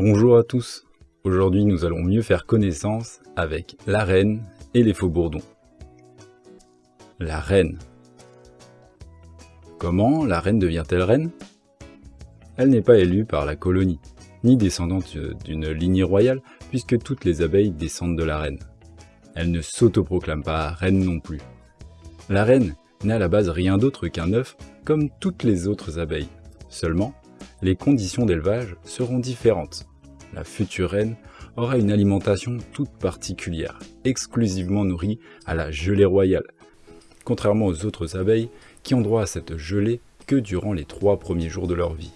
Bonjour à tous, aujourd'hui nous allons mieux faire connaissance avec la reine et les faux bourdons. La reine. Comment la reine devient-elle reine? Elle n'est pas élue par la colonie, ni descendante d'une lignée royale, puisque toutes les abeilles descendent de la reine. Elle ne s'autoproclame pas reine non plus. La reine n'est à la base rien d'autre qu'un œuf comme toutes les autres abeilles. Seulement, les conditions d'élevage seront différentes. La future reine aura une alimentation toute particulière, exclusivement nourrie à la gelée royale, contrairement aux autres abeilles qui ont droit à cette gelée que durant les trois premiers jours de leur vie.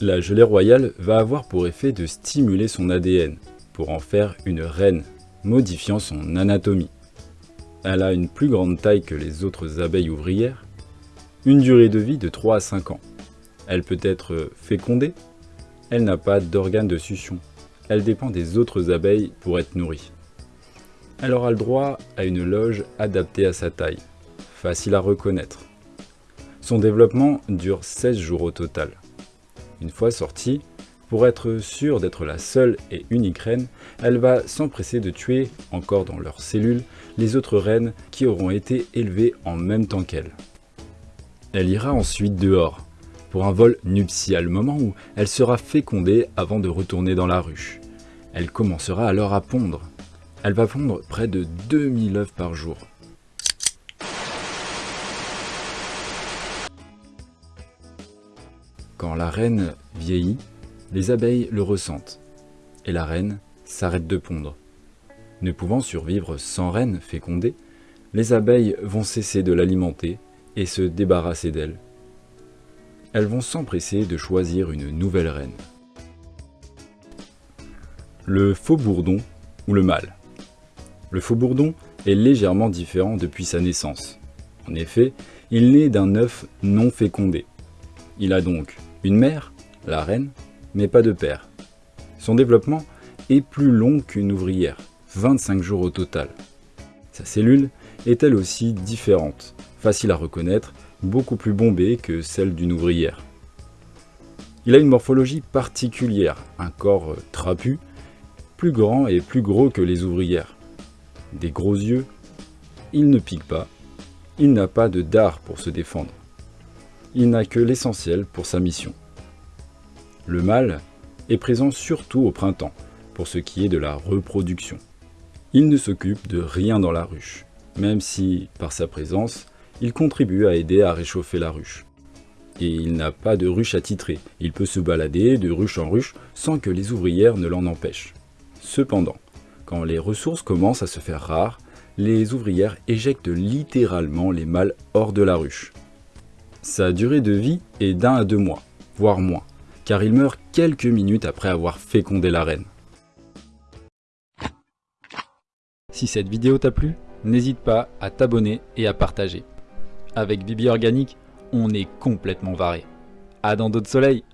La gelée royale va avoir pour effet de stimuler son ADN, pour en faire une reine, modifiant son anatomie. Elle a une plus grande taille que les autres abeilles ouvrières, une durée de vie de 3 à 5 ans. Elle peut être fécondée, elle n'a pas d'organe de succion, elle dépend des autres abeilles pour être nourrie. Elle aura le droit à une loge adaptée à sa taille, facile à reconnaître. Son développement dure 16 jours au total. Une fois sortie, pour être sûre d'être la seule et unique reine, elle va s'empresser de tuer, encore dans leurs cellules, les autres reines qui auront été élevées en même temps qu'elle. Elle ira ensuite dehors, un vol nuptial, moment où elle sera fécondée avant de retourner dans la ruche. Elle commencera alors à pondre. Elle va pondre près de 2000 œufs par jour. Quand la reine vieillit, les abeilles le ressentent, et la reine s'arrête de pondre. Ne pouvant survivre sans reine fécondée, les abeilles vont cesser de l'alimenter et se débarrasser d'elle. Elles vont s'empresser de choisir une nouvelle reine. Le faux bourdon ou le mâle. Le faux bourdon est légèrement différent depuis sa naissance. En effet, il naît d'un œuf non fécondé. Il a donc une mère, la reine, mais pas de père. Son développement est plus long qu'une ouvrière, 25 jours au total. Sa cellule est elle aussi différente, facile à reconnaître, beaucoup plus bombée que celle d'une ouvrière. Il a une morphologie particulière, un corps trapu, plus grand et plus gros que les ouvrières. Des gros yeux, il ne pique pas, il n'a pas de dard pour se défendre. Il n'a que l'essentiel pour sa mission. Le mâle est présent surtout au printemps, pour ce qui est de la reproduction. Il ne s'occupe de rien dans la ruche, même si, par sa présence, il contribue à aider à réchauffer la ruche. Et il n'a pas de ruche attitrée, il peut se balader de ruche en ruche sans que les ouvrières ne l'en empêchent. Cependant, quand les ressources commencent à se faire rares, les ouvrières éjectent littéralement les mâles hors de la ruche. Sa durée de vie est d'un à deux mois, voire moins, car il meurt quelques minutes après avoir fécondé la reine. Si cette vidéo t'a plu, n'hésite pas à t'abonner et à partager. Avec Bibi Organique, on est complètement varé. À dans d'autres soleils